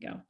go.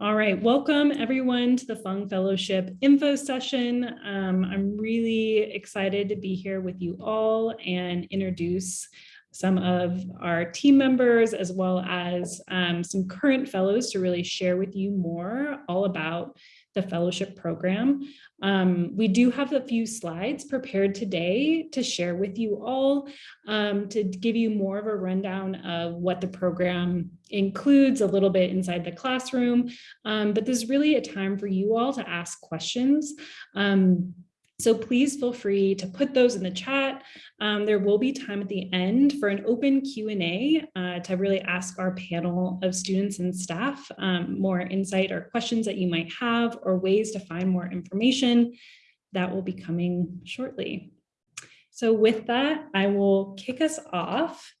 All right, welcome everyone to the Fung Fellowship info session. Um, I'm really excited to be here with you all and introduce some of our team members as well as um, some current fellows to really share with you more all about the fellowship program. Um, we do have a few slides prepared today to share with you all um, to give you more of a rundown of what the program includes a little bit inside the classroom. Um, but this is really a time for you all to ask questions. Um, so please feel free to put those in the chat. Um, there will be time at the end for an open Q&A uh, to really ask our panel of students and staff um, more insight or questions that you might have or ways to find more information that will be coming shortly. So with that, I will kick us off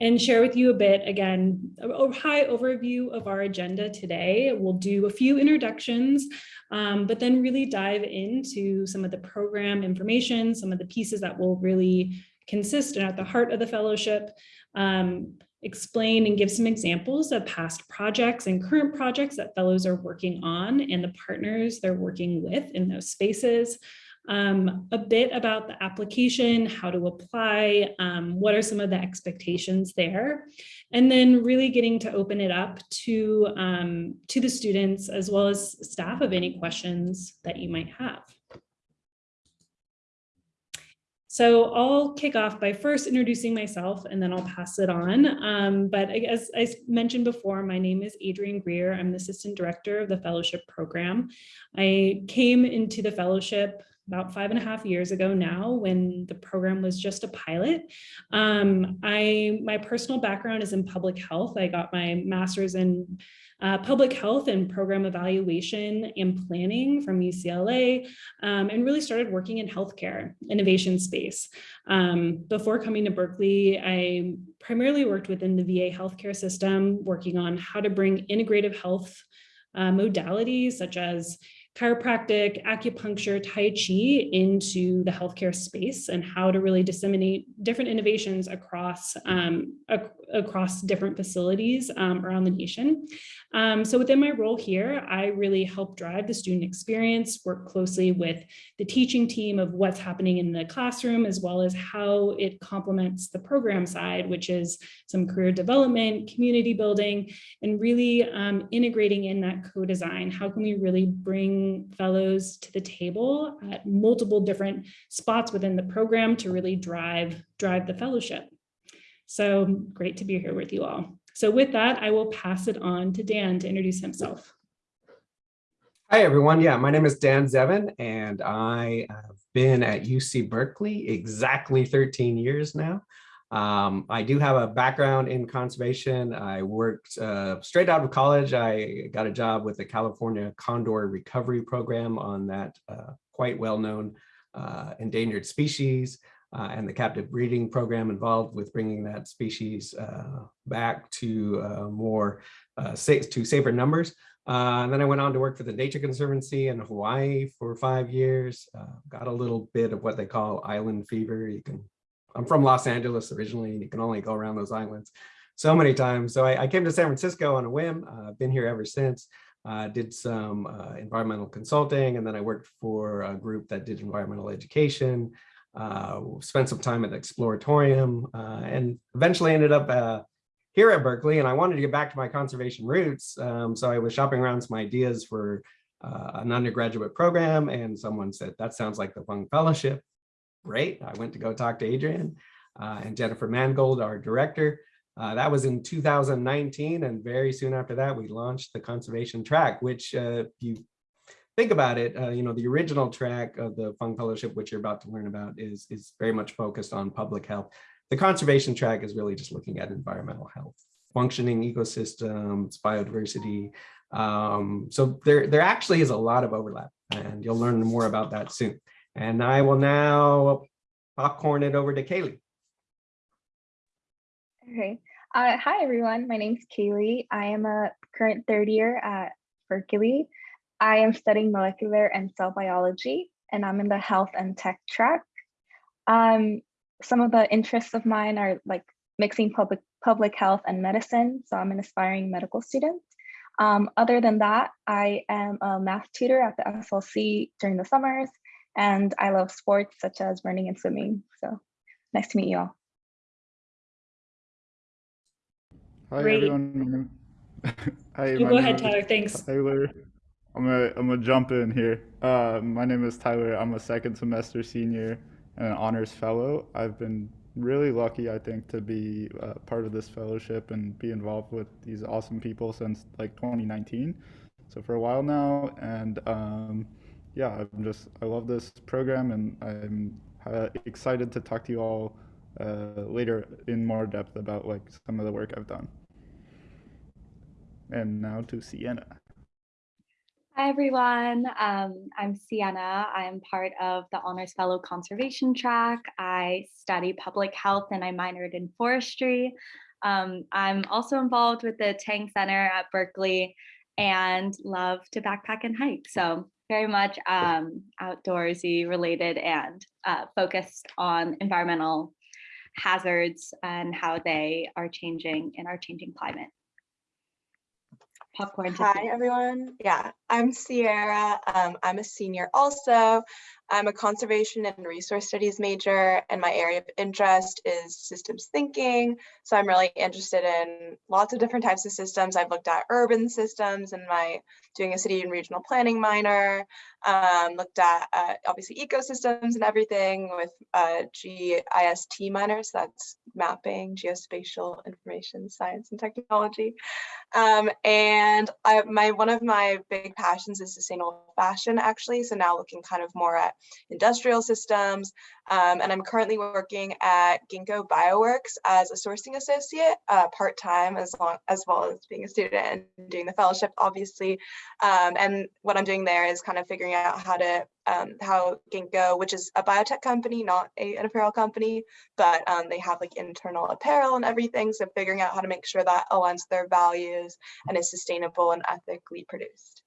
and share with you a bit, again, a high overview of our agenda today. We'll do a few introductions, um, but then really dive into some of the program information, some of the pieces that will really consist and at the heart of the fellowship, um, explain and give some examples of past projects and current projects that fellows are working on and the partners they're working with in those spaces um, a bit about the application, how to apply, um, what are some of the expectations there, and then really getting to open it up to, um, to the students as well as staff of any questions that you might have. So I'll kick off by first introducing myself and then I'll pass it on. Um, but as I mentioned before, my name is Adrienne Greer. I'm the Assistant Director of the Fellowship Program. I came into the fellowship about five and a half years ago now when the program was just a pilot. Um, I My personal background is in public health. I got my master's in uh, public health and program evaluation and planning from UCLA um, and really started working in healthcare innovation space. Um, before coming to Berkeley, I primarily worked within the VA healthcare system, working on how to bring integrative health uh, modalities such as chiropractic, acupuncture, Tai Chi into the healthcare space and how to really disseminate different innovations across, um, across different facilities um, around the nation. Um, so within my role here, I really help drive the student experience, work closely with the teaching team of what's happening in the classroom, as well as how it complements the program side, which is some career development, community building, and really um, integrating in that co-design. How can we really bring fellows to the table at multiple different spots within the program to really drive, drive the fellowship. So great to be here with you all. So with that, I will pass it on to Dan to introduce himself. Hi, everyone. Yeah, my name is Dan Zevin, and I have been at UC Berkeley exactly 13 years now. Um, I do have a background in conservation. I worked uh, straight out of college. I got a job with the California Condor Recovery Program on that uh, quite well-known uh, endangered species uh, and the captive breeding program involved with bringing that species uh, back to uh, more safe, to safer numbers. and then I went on to work for the Nature Conservancy in Hawaii for five years. got a little bit of what they call island fever. You can I'm from Los Angeles originally, and you can only go around those islands so many times. So I, I came to San Francisco on a whim. Uh, I've been here ever since. Uh, did some uh, environmental consulting, and then I worked for a group that did environmental education. Uh, spent some time at the Exploratorium, uh, and eventually ended up uh, here at Berkeley. And I wanted to get back to my conservation roots, um, so I was shopping around some ideas for an undergraduate program, and someone said that sounds like the Fung Fellowship great. I went to go talk to Adrienne uh, and Jennifer Mangold, our director. Uh, that was in 2019, and very soon after that, we launched the conservation track, which uh, you think about it, uh, you know, the original track of the Fung Fellowship, which you're about to learn about, is, is very much focused on public health. The conservation track is really just looking at environmental health, functioning ecosystems, biodiversity. Um, so there, there actually is a lot of overlap, and you'll learn more about that soon. And I will now popcorn it over to Kaylee. Okay. Uh, hi, everyone. My name is Kaylee. I am a current third year at Berkeley. I am studying molecular and cell biology, and I'm in the health and tech track. Um, some of the interests of mine are like mixing public public health and medicine. So I'm an aspiring medical student. Um, other than that, I am a math tutor at the SLC during the summers, and I love sports such as running and swimming. So nice to meet you all. Hi Great. everyone. Hi, You go ahead, Tyler. Thanks. Tyler. I'm gonna I'm gonna jump in here. Uh, my name is Tyler. I'm a second semester senior and an honors fellow. I've been really lucky, I think, to be uh, part of this fellowship and be involved with these awesome people since like 2019. So for a while now, and um, yeah, I'm just I love this program, and I'm uh, excited to talk to you all uh, later in more depth about like some of the work I've done. And now to Sienna. Hi, everyone. Um, I'm Sienna. I'm part of the Honors Fellow Conservation track. I study public health and I minored in forestry. Um, I'm also involved with the Tang Center at Berkeley and love to backpack and hike. So very much um, outdoorsy related and uh, focused on environmental hazards and how they are changing in our changing climate. Popcorn. Hi, everyone. Yeah, I'm Sierra. Um, I'm a senior also. I'm a conservation and resource studies major, and my area of interest is systems thinking. So I'm really interested in lots of different types of systems. I've looked at urban systems and my doing a city and regional planning minor. Um, looked at uh, obviously ecosystems and everything with uh, GIST minor. So that's mapping, geospatial information science and technology. Um, and I, my one of my big passions is sustainable fashion, actually. So now looking kind of more at industrial systems. Um, and I'm currently working at Ginkgo Bioworks as a sourcing associate, uh, part time, as long as well as being a student and doing the fellowship, obviously. Um, and what I'm doing there is kind of figuring out how to um, how Ginkgo, which is a biotech company, not a, an apparel company, but um, they have like internal apparel and everything. So figuring out how to make sure that aligns their values and is sustainable and ethically produced.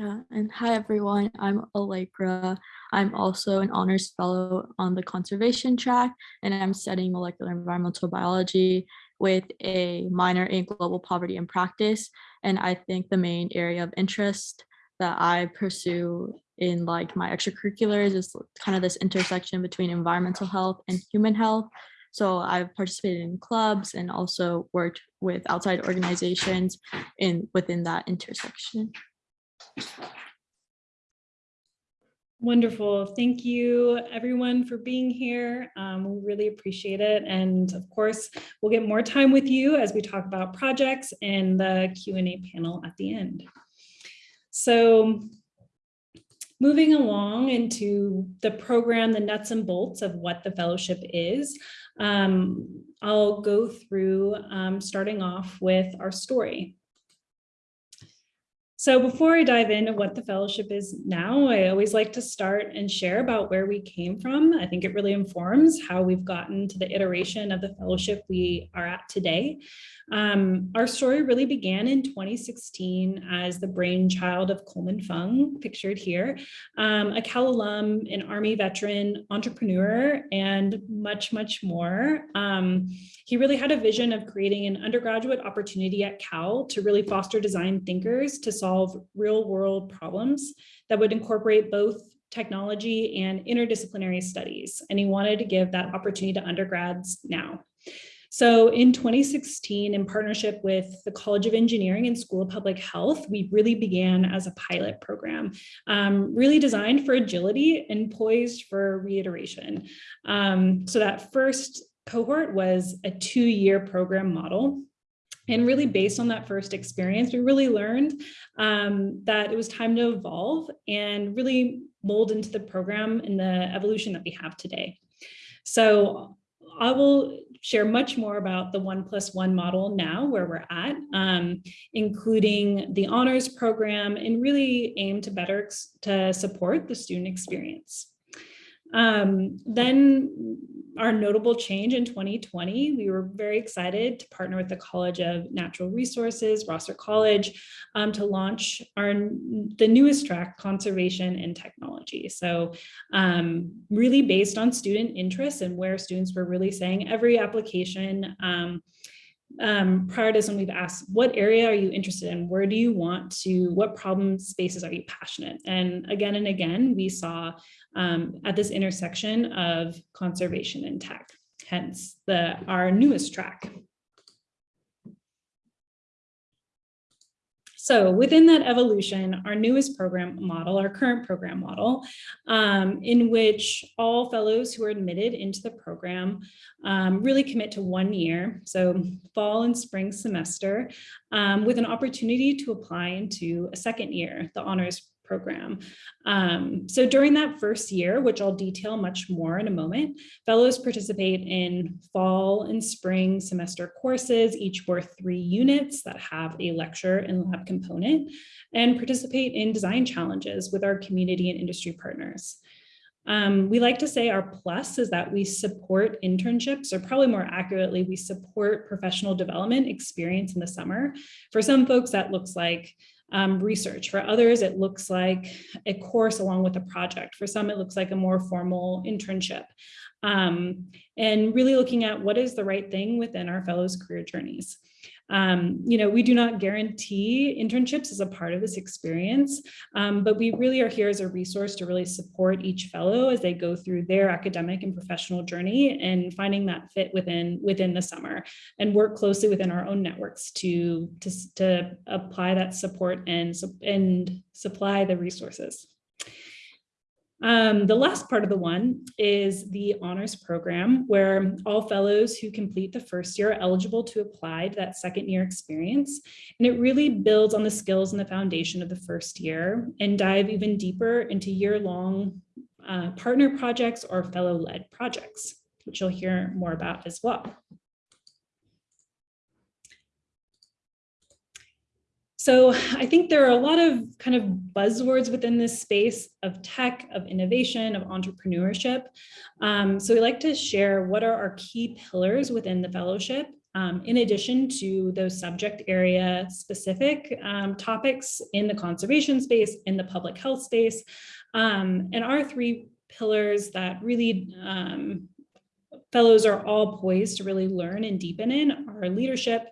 Yeah, and hi everyone, I'm Allegra. I'm also an honors fellow on the conservation track, and I'm studying molecular environmental biology with a minor in global poverty and practice. And I think the main area of interest that I pursue in like my extracurriculars is kind of this intersection between environmental health and human health. So I've participated in clubs and also worked with outside organizations in within that intersection. Wonderful. Thank you, everyone, for being here. Um, we really appreciate it. And of course, we'll get more time with you as we talk about projects and the Q&A panel at the end. So moving along into the program, the nuts and bolts of what the fellowship is, um, I'll go through um, starting off with our story. So before I dive into what the fellowship is now, I always like to start and share about where we came from. I think it really informs how we've gotten to the iteration of the fellowship we are at today. Um, our story really began in 2016 as the brainchild of Coleman Fung, pictured here, um, a Cal alum, an Army veteran, entrepreneur, and much, much more. Um, he really had a vision of creating an undergraduate opportunity at Cal to really foster design thinkers to solve real world problems that would incorporate both technology and interdisciplinary studies. And he wanted to give that opportunity to undergrads now. So in 2016, in partnership with the College of Engineering and School of Public Health, we really began as a pilot program, um, really designed for agility and poised for reiteration. Um, so that first cohort was a two-year program model. And really based on that first experience, we really learned um, that it was time to evolve and really mold into the program and the evolution that we have today. So I will share much more about the one plus one model now where we're at, um, including the honors program and really aim to better to support the student experience. Um, then our notable change in 2020, we were very excited to partner with the College of Natural Resources, Rausser College, um, to launch our the newest track, Conservation and Technology. So um, really based on student interests and where students were really saying every application um, prior to this when we've asked, what area are you interested in? Where do you want to, what problem spaces are you passionate? And again and again, we saw um, at this intersection of conservation and tech, hence the our newest track. So within that evolution, our newest program model, our current program model, um, in which all fellows who are admitted into the program um, really commit to one year, so fall and spring semester, um, with an opportunity to apply into a second year, the honors program. Um, so during that first year, which I'll detail much more in a moment, fellows participate in fall and spring semester courses, each worth three units that have a lecture and lab component, and participate in design challenges with our community and industry partners. Um, we like to say our plus is that we support internships, or probably more accurately, we support professional development experience in the summer. For some folks, that looks like um, research. For others, it looks like a course along with a project. For some, it looks like a more formal internship. Um, and really looking at what is the right thing within our fellows' career journeys. Um, you know, we do not guarantee internships as a part of this experience, um, but we really are here as a resource to really support each fellow as they go through their academic and professional journey and finding that fit within within the summer and work closely within our own networks to, to, to apply that support and, and supply the resources. Um, the last part of the one is the honors program where all fellows who complete the first year are eligible to apply to that second year experience. And it really builds on the skills and the foundation of the first year and dive even deeper into year-long uh, partner projects or fellow-led projects, which you'll hear more about as well. So I think there are a lot of kind of buzzwords within this space of tech, of innovation, of entrepreneurship. Um, so we like to share what are our key pillars within the fellowship um, in addition to those subject area specific um, topics in the conservation space, in the public health space, um, and our three pillars that really um, fellows are all poised to really learn and deepen in are leadership,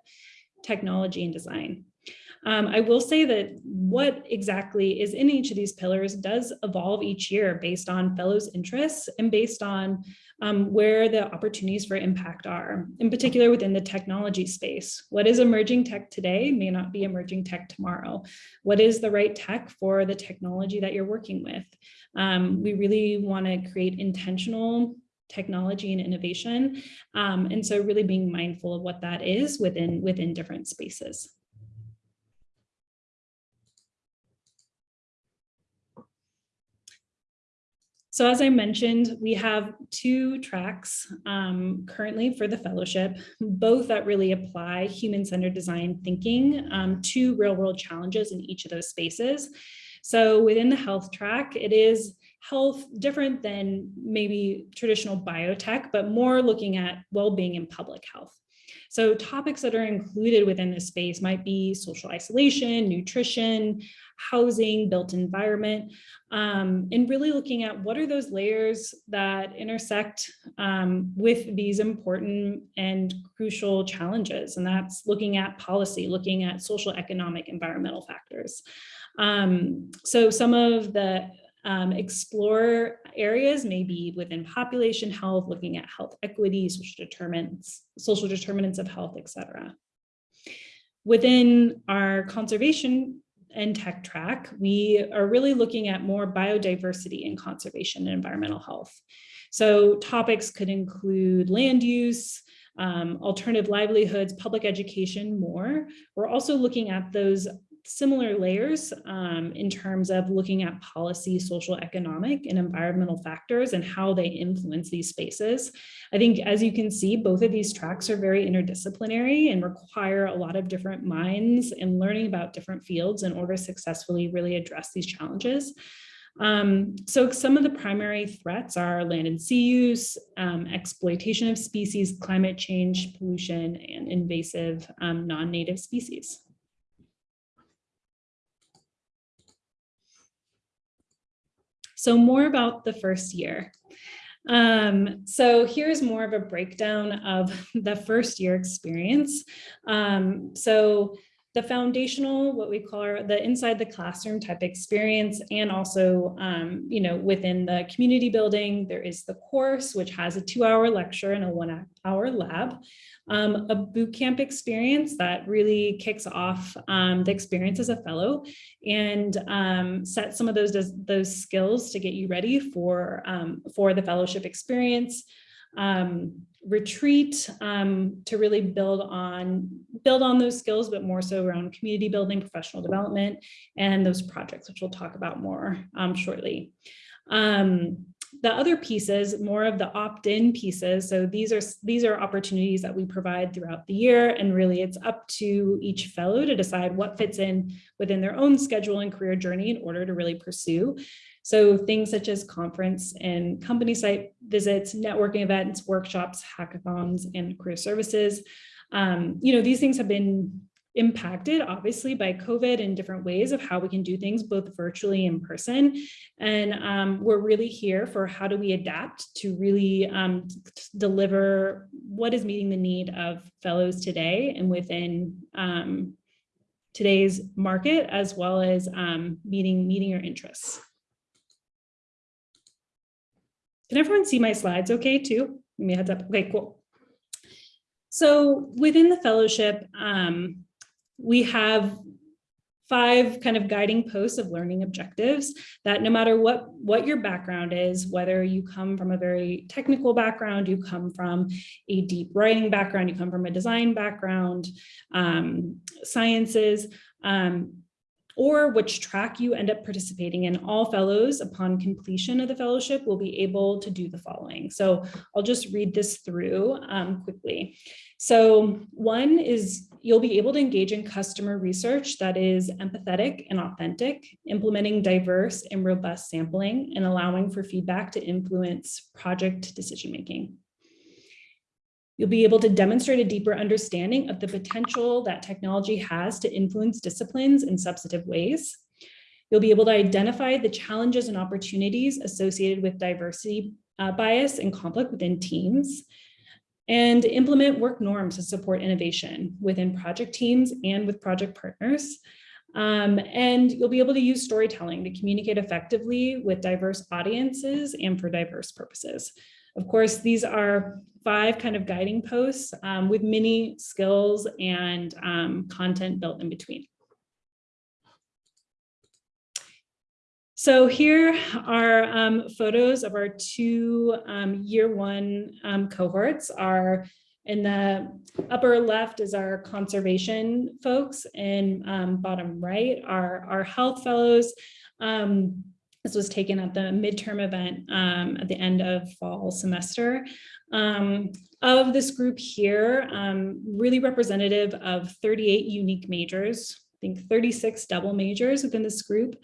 technology, and design. Um, I will say that what exactly is in each of these pillars does evolve each year based on fellows' interests and based on um, where the opportunities for impact are, in particular within the technology space. What is emerging tech today may not be emerging tech tomorrow. What is the right tech for the technology that you're working with? Um, we really want to create intentional technology and innovation. Um, and so really being mindful of what that is within, within different spaces. So as I mentioned, we have two tracks um, currently for the fellowship, both that really apply human-centered design thinking um, to real-world challenges in each of those spaces. So within the health track, it is health different than maybe traditional biotech, but more looking at well-being and public health. So topics that are included within this space might be social isolation, nutrition, housing, built environment, um, and really looking at what are those layers that intersect um, with these important and crucial challenges. And that's looking at policy, looking at social, economic, environmental factors. Um, so some of the um, explore areas maybe within population health, looking at health equity, social determinants, social determinants of health, etc. Within our conservation and tech track, we are really looking at more biodiversity and conservation and environmental health. So topics could include land use, um, alternative livelihoods, public education, more. We're also looking at those similar layers um, in terms of looking at policy, social, economic, and environmental factors and how they influence these spaces. I think, as you can see, both of these tracks are very interdisciplinary and require a lot of different minds and learning about different fields in order to successfully really address these challenges. Um, so some of the primary threats are land and sea use, um, exploitation of species, climate change, pollution, and invasive um, non-native species. So more about the first year. Um, so here's more of a breakdown of the first year experience. Um, so the foundational, what we call the inside the classroom type experience, and also, um, you know, within the community building, there is the course, which has a two hour lecture and a one hour lab. Um, a boot camp experience that really kicks off um, the experience as a fellow and um, set some of those, those skills to get you ready for, um, for the fellowship experience. Um, retreat um, to really build on build on those skills, but more so around community building, professional development, and those projects, which we'll talk about more um, shortly. Um, the other pieces, more of the opt-in pieces. So these are these are opportunities that we provide throughout the year, and really it's up to each fellow to decide what fits in within their own schedule and career journey in order to really pursue. So things such as conference and company site visits, networking events, workshops, hackathons, and career services. Um, you know, these things have been impacted obviously by COVID in different ways of how we can do things both virtually and in person. And um, we're really here for how do we adapt to really um, deliver what is meeting the need of fellows today and within um, today's market as well as um, meeting, meeting your interests. Can everyone see my slides okay too? Give me heads up. Okay, cool. So within the fellowship, um, we have five kind of guiding posts of learning objectives that no matter what what your background is whether you come from a very technical background you come from a deep writing background you come from a design background um, sciences um, or which track you end up participating in. All fellows upon completion of the fellowship will be able to do the following. So I'll just read this through um, quickly. So one is you'll be able to engage in customer research that is empathetic and authentic, implementing diverse and robust sampling and allowing for feedback to influence project decision-making. You'll be able to demonstrate a deeper understanding of the potential that technology has to influence disciplines in substantive ways. You'll be able to identify the challenges and opportunities associated with diversity uh, bias and conflict within teams and implement work norms to support innovation within project teams and with project partners. Um, and you'll be able to use storytelling to communicate effectively with diverse audiences and for diverse purposes. Of course, these are five kind of guiding posts um, with many skills and um, content built in between. So here are um, photos of our two um, year one um, cohorts. Our in the upper left is our conservation folks and um, bottom right are our health fellows. This was taken at the midterm event um, at the end of fall semester. Um, of this group here, um, really representative of 38 unique majors, I think 36 double majors within this group.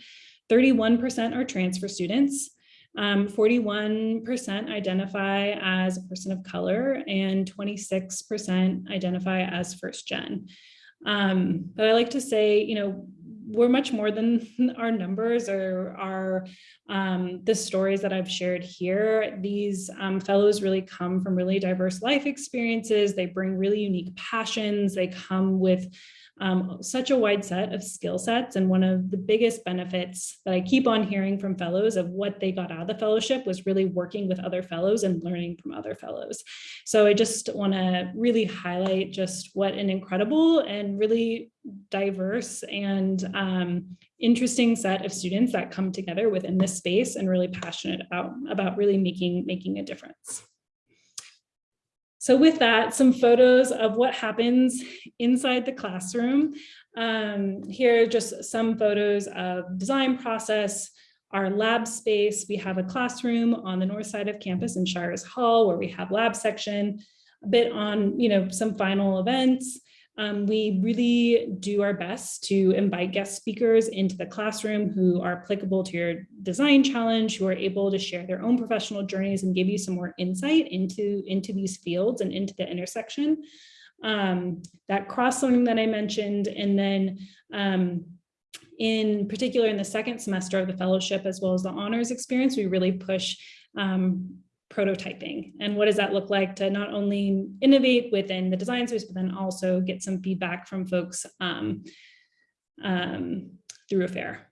31% are transfer students. 41% um, identify as a person of color and 26% identify as first gen. Um, but I like to say, you know, we're much more than our numbers or our um, the stories that I've shared here. These um, fellows really come from really diverse life experiences. They bring really unique passions. They come with um, such a wide set of skill sets. And one of the biggest benefits that I keep on hearing from fellows of what they got out of the fellowship was really working with other fellows and learning from other fellows. So I just want to really highlight just what an incredible and really diverse and um, interesting set of students that come together within this space and really passionate about, about really making, making a difference. So with that, some photos of what happens inside the classroom. Um, here are just some photos of design process, our lab space. We have a classroom on the north side of campus in Shires Hall where we have lab section, a bit on, you know, some final events, um, we really do our best to invite guest speakers into the classroom who are applicable to your design challenge, who are able to share their own professional journeys and give you some more insight into, into these fields and into the intersection. Um, that cross learning that I mentioned, and then um, in particular in the second semester of the fellowship, as well as the honors experience, we really push um, prototyping. And what does that look like to not only innovate within the design space, but then also get some feedback from folks um, um, through a fair.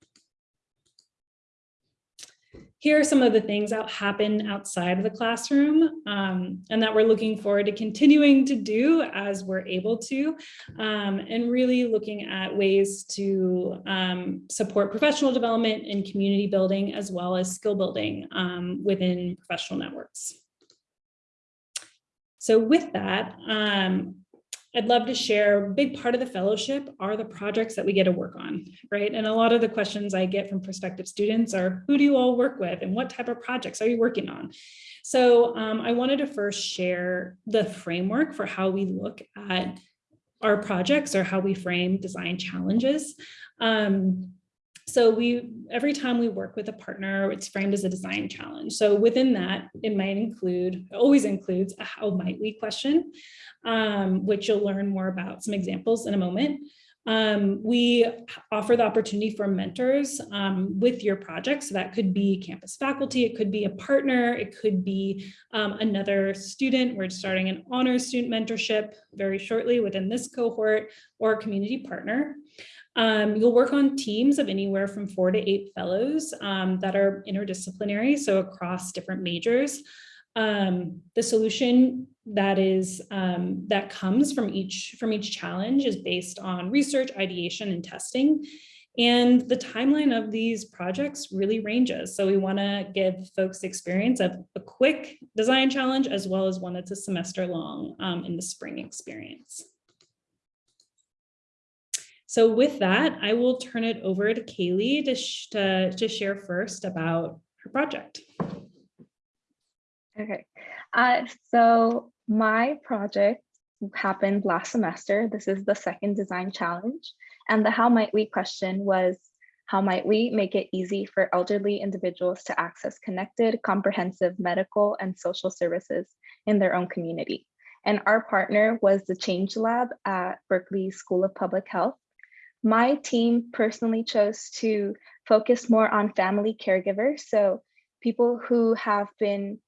Here are some of the things that happen outside of the classroom um, and that we're looking forward to continuing to do as we're able to, um, and really looking at ways to um, support professional development and community building as well as skill building um, within professional networks. So with that, um, I'd love to share a big part of the fellowship are the projects that we get to work on, right? And a lot of the questions I get from prospective students are, who do you all work with and what type of projects are you working on? So um, I wanted to first share the framework for how we look at our projects or how we frame design challenges. Um, so we, every time we work with a partner, it's framed as a design challenge. So within that, it might include, always includes a how might we question, um, which you'll learn more about some examples in a moment. Um, we offer the opportunity for mentors um, with your project. So that could be campus faculty, it could be a partner, it could be um, another student. We're starting an honors student mentorship very shortly within this cohort or a community partner. Um, you'll work on teams of anywhere from four to eight fellows um, that are interdisciplinary, so across different majors. Um, the solution that is um, that comes from each from each challenge is based on research, ideation, and testing. And the timeline of these projects really ranges. So we want to give folks experience of a quick design challenge as well as one that's a semester long um, in the spring experience. So with that, I will turn it over to Kaylee to, to, to share first about her project. Okay, uh, so my project happened last semester. This is the second design challenge. And the how might we question was, how might we make it easy for elderly individuals to access connected, comprehensive medical and social services in their own community? And our partner was the Change Lab at Berkeley School of Public Health. My team personally chose to focus more on family caregivers. So people who have been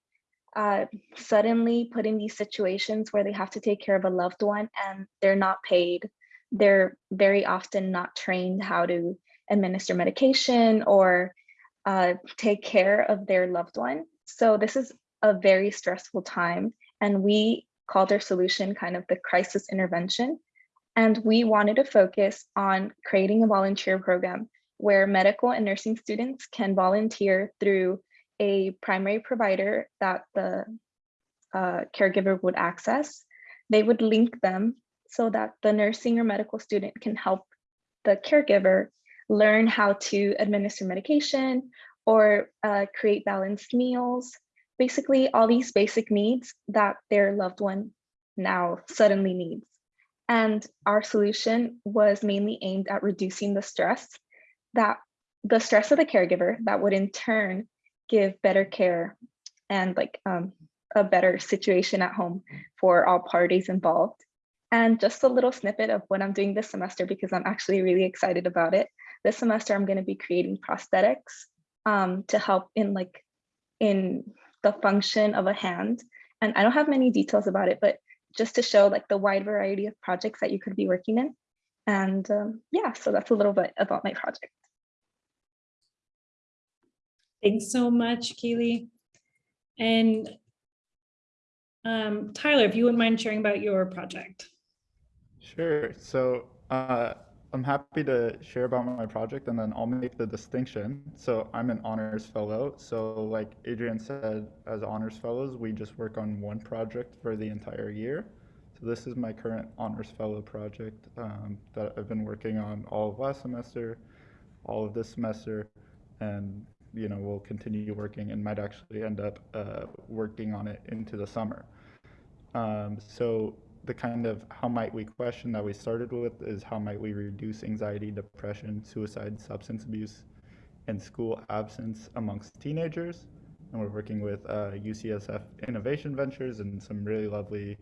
uh, suddenly put in these situations where they have to take care of a loved one and they're not paid. They're very often not trained how to administer medication or uh, take care of their loved one. So this is a very stressful time. And we called our solution kind of the crisis intervention. And we wanted to focus on creating a volunteer program where medical and nursing students can volunteer through a primary provider that the uh, caregiver would access. They would link them so that the nursing or medical student can help the caregiver learn how to administer medication or uh, create balanced meals, basically all these basic needs that their loved one now suddenly needs. And our solution was mainly aimed at reducing the stress that the stress of the caregiver that would in turn give better care and like um, a better situation at home for all parties involved. And just a little snippet of what I'm doing this semester because I'm actually really excited about it. This semester, I'm going to be creating prosthetics um, to help in like in the function of a hand. And I don't have many details about it, but just to show like the wide variety of projects that you could be working in. And um, yeah, so that's a little bit about my project. Thanks so much, Keely. And um, Tyler, if you wouldn't mind sharing about your project. Sure. So uh, I'm happy to share about my project and then I'll make the distinction. So I'm an honors fellow. So like Adrienne said, as honors fellows, we just work on one project for the entire year. So this is my current honors fellow project um, that I've been working on all of last semester, all of this semester, and you know, we'll continue working and might actually end up uh, working on it into the summer. Um, so the kind of how might we question that we started with is how might we reduce anxiety, depression, suicide, substance abuse, and school absence amongst teenagers. And we're working with uh, UCSF Innovation Ventures and some really lovely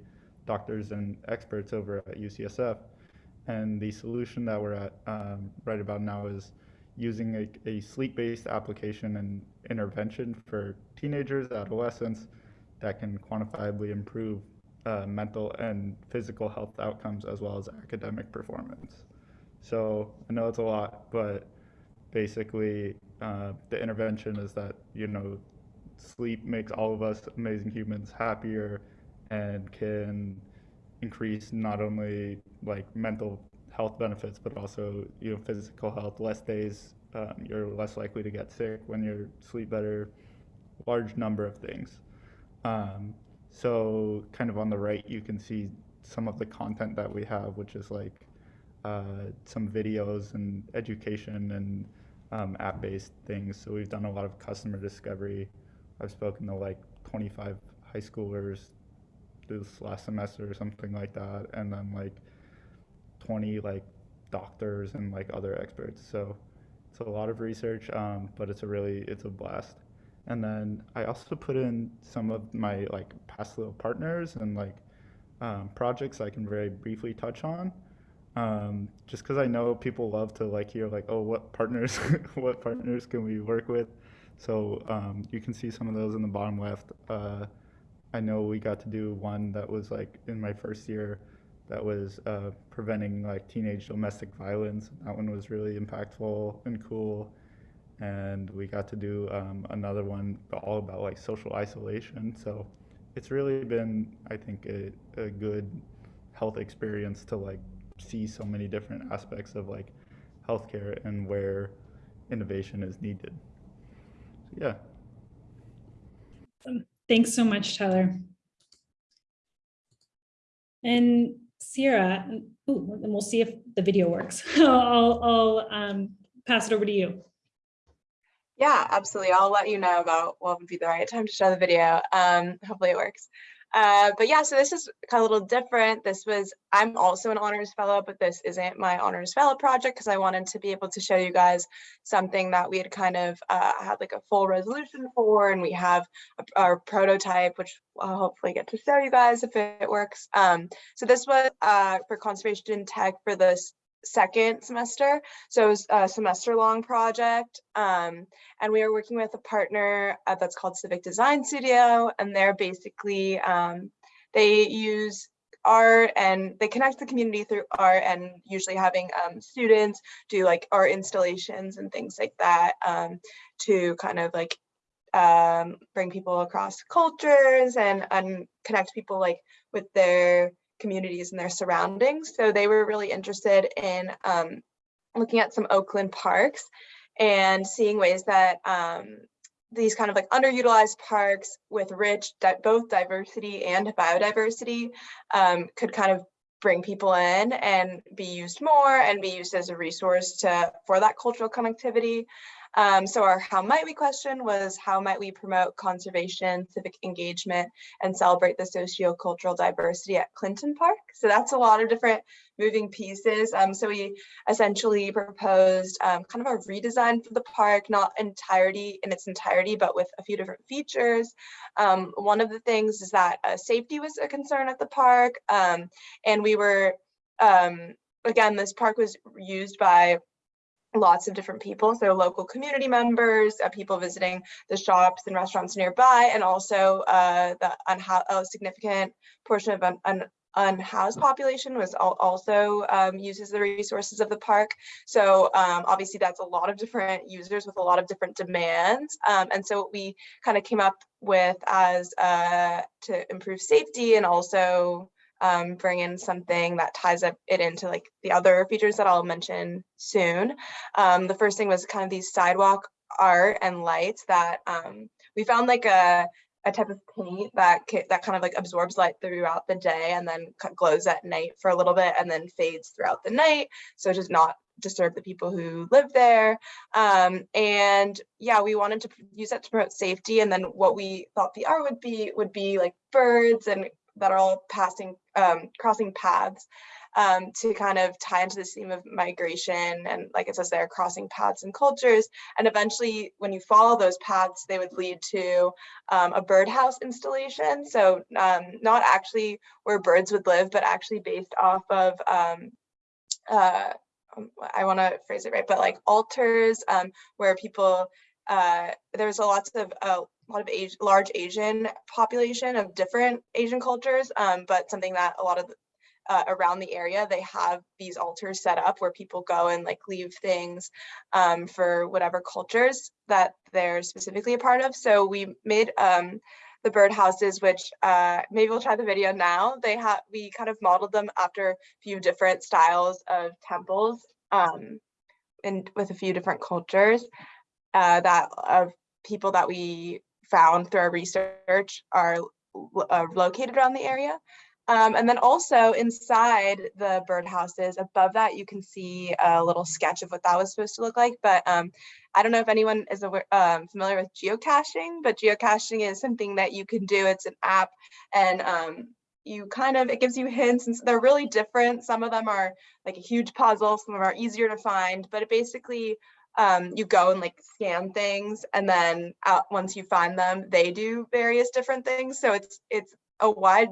doctors and experts over at UCSF. And the solution that we're at um, right about now is using a, a sleep-based application and intervention for teenagers, adolescents that can quantifiably improve uh, mental and physical health outcomes as well as academic performance. So I know it's a lot, but basically uh, the intervention is that you know sleep makes all of us amazing humans happier and can increase not only like mental health benefits but also you know physical health. Less days um, you're less likely to get sick when you sleep better. Large number of things. Um, so kind of on the right you can see some of the content that we have which is like uh, some videos and education and um, app-based things. So we've done a lot of customer discovery. I've spoken to like 25 high schoolers this last semester or something like that, and then like 20 like doctors and like other experts. So it's a lot of research, um, but it's a really it's a blast. And then I also put in some of my like past little partners and like um, projects I can very briefly touch on. Um, just because I know people love to like hear like, oh, what partners, what partners can we work with? So um, you can see some of those in the bottom left. Uh, I know we got to do one that was like in my first year that was uh, preventing like teenage domestic violence. That one was really impactful and cool. And we got to do um, another one all about like social isolation. So it's really been, I think, a, a good health experience to like see so many different aspects of like healthcare and where innovation is needed. So, yeah. Thanks so much, Tyler. And Sierra, ooh, and we'll see if the video works. I'll, I'll um, pass it over to you. Yeah, absolutely. I'll let you know about what would be the right time to show the video. Um, hopefully it works. Uh, but yeah, so this is kind of a little different. This was, I'm also an honors fellow, but this isn't my honors fellow project because I wanted to be able to show you guys something that we had kind of uh, had like a full resolution for, and we have a, our prototype, which I'll hopefully get to show you guys if it works. Um, so this was uh, for conservation tech for this second semester. So it was a semester long project. Um, and we are working with a partner uh, that's called Civic Design Studio. And they're basically, um, they use art and they connect the community through art and usually having um, students do like art installations and things like that um, to kind of like um, bring people across cultures and, and connect people like with their communities and their surroundings. So they were really interested in um, looking at some Oakland parks and seeing ways that um, these kind of like underutilized parks with rich both diversity and biodiversity um, could kind of bring people in and be used more and be used as a resource to for that cultural connectivity. Um, so our how might we question was how might we promote conservation, civic engagement, and celebrate the socio-cultural diversity at Clinton Park? So that's a lot of different moving pieces. Um, so we essentially proposed um, kind of a redesign for the park, not entirety in its entirety, but with a few different features. Um, one of the things is that uh, safety was a concern at the park, um, and we were um, again, this park was used by lots of different people, so local community members, uh, people visiting the shops and restaurants nearby, and also uh, the a significant portion of an, un unhoused population was al also um, uses the resources of the park. So um, obviously that's a lot of different users with a lot of different demands. Um, and so what we kind of came up with as uh, to improve safety and also um, bring in something that ties up it into like the other features that I'll mention soon. Um, the first thing was kind of these sidewalk art and lights that um, we found like a, a type of paint that that kind of like absorbs light throughout the day and then glows at night for a little bit and then fades throughout the night. So it does not disturb the people who live there. Um, and yeah, we wanted to use that to promote safety. And then what we thought the art would be would be like birds and that are all passing, um, crossing paths um, to kind of tie into this theme of migration. And like it says there, crossing paths and cultures. And eventually when you follow those paths, they would lead to um, a birdhouse installation. So um, not actually where birds would live, but actually based off of um, uh, um, I want to phrase it right, but like altars um, where people, uh, there's a lots of a lot of age, large Asian population of different Asian cultures, um, but something that a lot of uh, around the area, they have these altars set up where people go and like leave things um, for whatever cultures that they're specifically a part of. So we made um, the birdhouses, which uh, maybe we'll try the video now. They have we kind of modeled them after a few different styles of temples um, and with a few different cultures uh, that of people that we found through our research are uh, located around the area. Um, and then also inside the birdhouses, above that, you can see a little sketch of what that was supposed to look like. But um, I don't know if anyone is aware, um, familiar with geocaching, but geocaching is something that you can do. It's an app and um, you kind of, it gives you hints and s- they're really different. Some of them are like a huge puzzle, some of them are easier to find, but it basically, um, you go and like scan things and then out, once you find them, they do various different things. So it's, it's a wide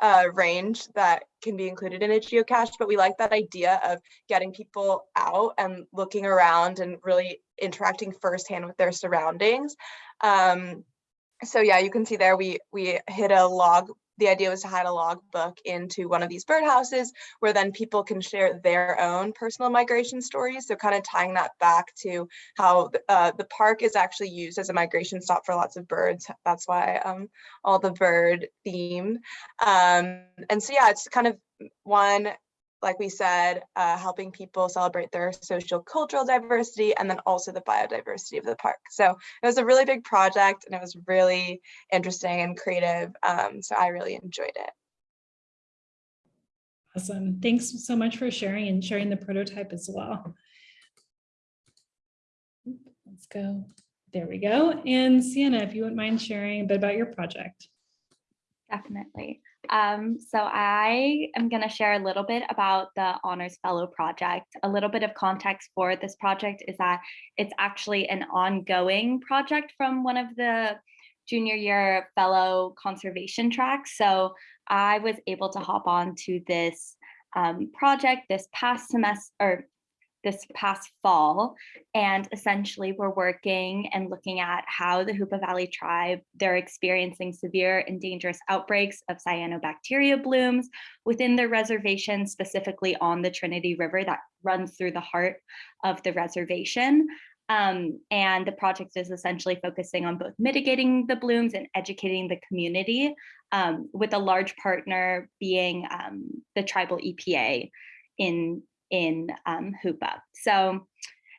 uh, range that can be included in a geocache, but we like that idea of getting people out and looking around and really interacting firsthand with their surroundings. Um, so yeah, you can see there we we hit a log. The idea was to hide a log book into one of these birdhouses where then people can share their own personal migration stories. So kind of tying that back to how uh, the park is actually used as a migration stop for lots of birds. That's why um, all the bird theme. Um, and so yeah, it's kind of one, like we said, uh, helping people celebrate their social cultural diversity and then also the biodiversity of the park. So it was a really big project and it was really interesting and creative. Um, so I really enjoyed it. Awesome. Thanks so much for sharing and sharing the prototype as well. Let's go. There we go. And Sienna, if you wouldn't mind sharing a bit about your project. Definitely. Um, so I am going to share a little bit about the Honors Fellow project. A little bit of context for this project is that it's actually an ongoing project from one of the junior year fellow conservation tracks. So I was able to hop on to this um, project this past semester or this past fall and essentially we're working and looking at how the Hoopa Valley tribe they're experiencing severe and dangerous outbreaks of cyanobacteria blooms within their reservation specifically on the Trinity River that runs through the heart of the reservation. Um, and the project is essentially focusing on both mitigating the blooms and educating the community um, with a large partner being um, the tribal EPA in in um, Hoopa. So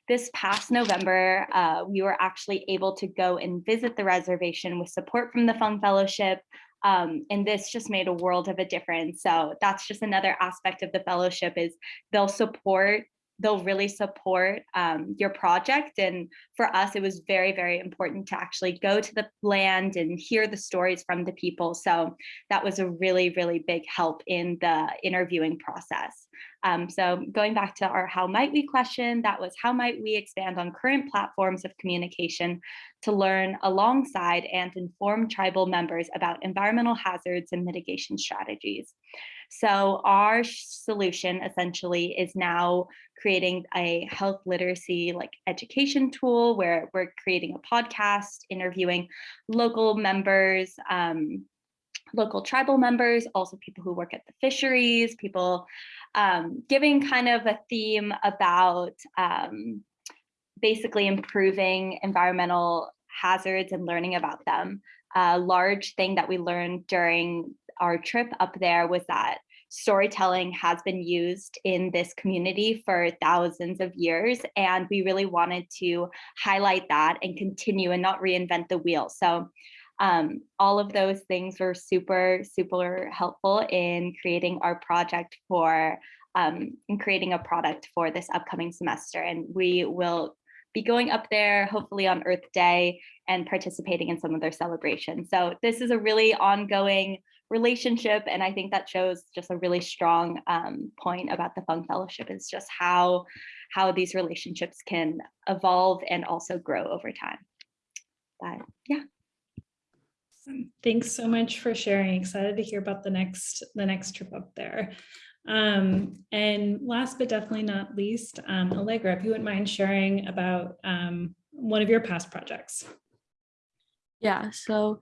this past November, uh, we were actually able to go and visit the reservation with support from the Fung Fellowship. Um, and this just made a world of a difference. So that's just another aspect of the fellowship is they'll support they'll really support um, your project. And for us, it was very, very important to actually go to the land and hear the stories from the people. So that was a really, really big help in the interviewing process. Um, so going back to our how might we question, that was how might we expand on current platforms of communication to learn alongside and inform tribal members about environmental hazards and mitigation strategies. So our solution essentially is now creating a health literacy like education tool where we're creating a podcast, interviewing local members, um, local tribal members, also people who work at the fisheries, people um, giving kind of a theme about um, basically improving environmental hazards and learning about them. A large thing that we learned during our trip up there was that storytelling has been used in this community for thousands of years and we really wanted to highlight that and continue and not reinvent the wheel so um, all of those things were super super helpful in creating our project for um, in creating a product for this upcoming semester and we will be going up there hopefully on earth day and participating in some of their celebrations. So this is a really ongoing relationship and i think that shows just a really strong um, point about the fung fellowship is just how how these relationships can evolve and also grow over time. But yeah Thanks so much for sharing. Excited to hear about the next the next trip up there. Um, and last but definitely not least, um, Allegra, if you wouldn't mind sharing about um, one of your past projects. Yeah, so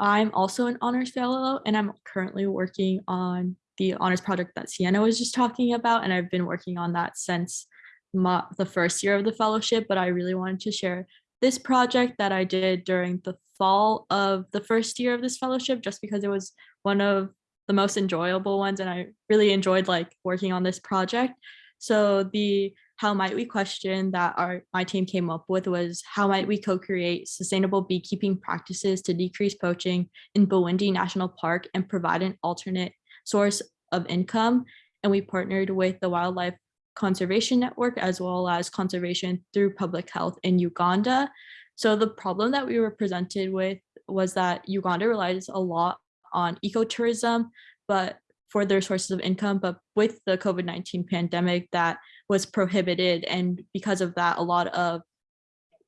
I'm also an honors fellow and I'm currently working on the honors project that Sienna was just talking about. And I've been working on that since my, the first year of the fellowship, but I really wanted to share this project that I did during the fall of the first year of this fellowship, just because it was one of the most enjoyable ones. And I really enjoyed like working on this project. So the how might we question that our my team came up with was how might we co-create sustainable beekeeping practices to decrease poaching in Bwindi National Park and provide an alternate source of income. And we partnered with the Wildlife Conservation Network as well as conservation through public health in Uganda. So the problem that we were presented with was that Uganda relies a lot on ecotourism, but for their sources of income, but with the COVID-19 pandemic that was prohibited. And because of that, a lot of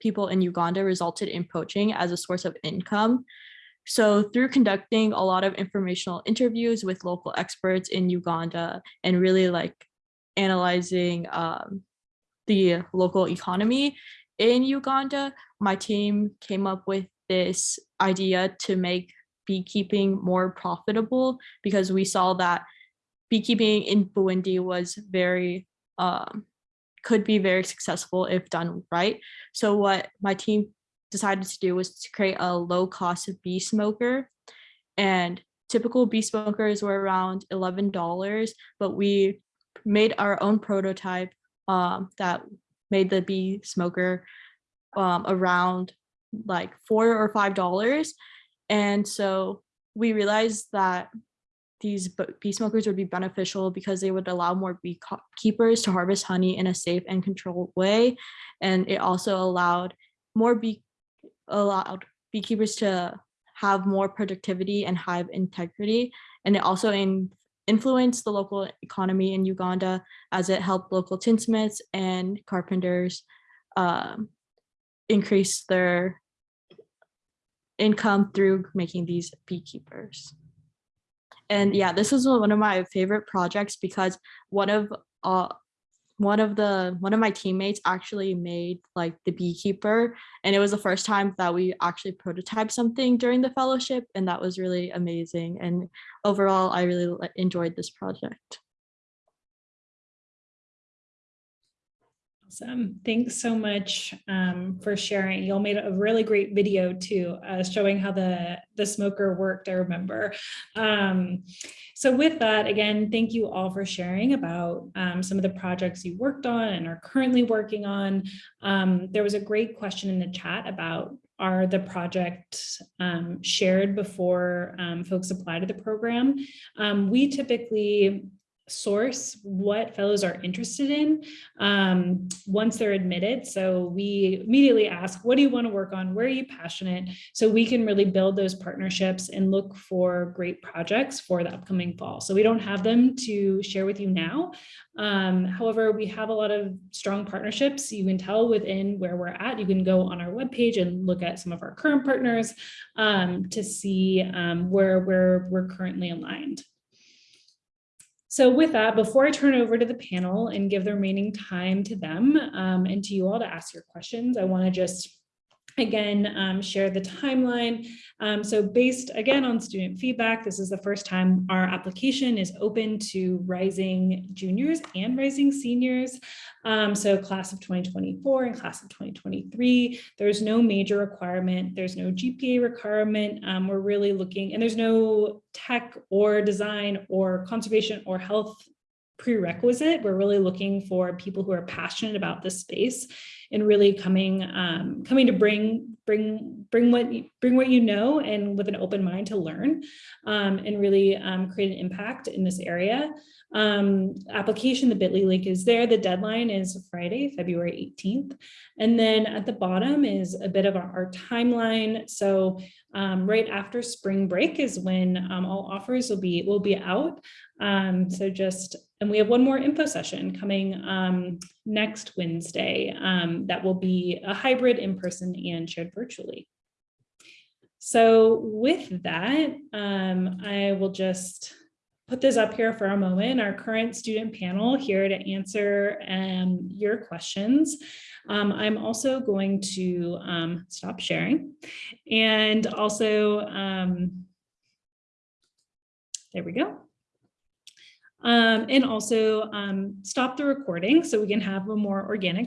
people in Uganda resulted in poaching as a source of income. So through conducting a lot of informational interviews with local experts in Uganda and really like analyzing um, the local economy in Uganda, my team came up with this idea to make beekeeping more profitable because we saw that beekeeping in Bwindi was very um, could be very successful if done right. So what my team decided to do was to create a low cost bee smoker and typical bee smokers were around $11, but we made our own prototype um, that made the bee smoker um, around like four or five dollars and so we realized that these bee smokers would be beneficial because they would allow more beekeepers to harvest honey in a safe and controlled way. And it also allowed more bee allowed beekeepers to have more productivity and hive integrity. And it also in, influenced the local economy in Uganda as it helped local tinsmiths and carpenters um, increase their income through making these beekeepers. And yeah, this was one of my favorite projects because one of uh, one of the one of my teammates actually made like the beekeeper and it was the first time that we actually prototyped something during the fellowship and that was really amazing and overall i really enjoyed this project Awesome. Thanks so much um, for sharing. You all made a really great video too, uh, showing how the, the smoker worked, I remember. Um, so with that, again, thank you all for sharing about um, some of the projects you worked on and are currently working on. Um, there was a great question in the chat about are the projects um, shared before um, folks apply to the program. we typically source what fellows are interested in um, once they're admitted. So we immediately ask, what do you want to work on? Where are you passionate? So we can really build those partnerships and look for great projects for the upcoming fall. So we don't have them to share with you now. Um, however, we have a lot of strong partnerships. You can tell within where we're at. You can go on our webpage and look at some of our current partners um, to see um, where, where we're currently aligned. So with that, before I turn over to the panel and give the remaining time to them um, and to you all to ask your questions, I want to just again, um, share the timeline. Um, so based again on student feedback, this is the first time our application is open to rising juniors and rising seniors. Um, so class of 2024 and class of 2023, there's no major requirement. There's no GPA requirement. Um, we're really looking and there's no tech or design or conservation or health prerequisite. We're really looking for people who are passionate about this space and really coming um, coming to bring bring bring what bring what you know and with an open mind to learn um, and really um, create an impact in this area. Um, application, the bit.ly link is there. The deadline is Friday, February 18th. And then at the bottom is a bit of our, our timeline. So um, right after spring break is when um, all offers will be will be out. So just, and we have one more info session coming um, next Wednesday um, that will be a hybrid in person and shared virtually. So with that, um, I will just put this up here for a moment, our current student panel here to answer um, your questions. Um, I'm also going to um, stop sharing and also, um, there we go. Um, and also um, stop the recording so we can have a more organic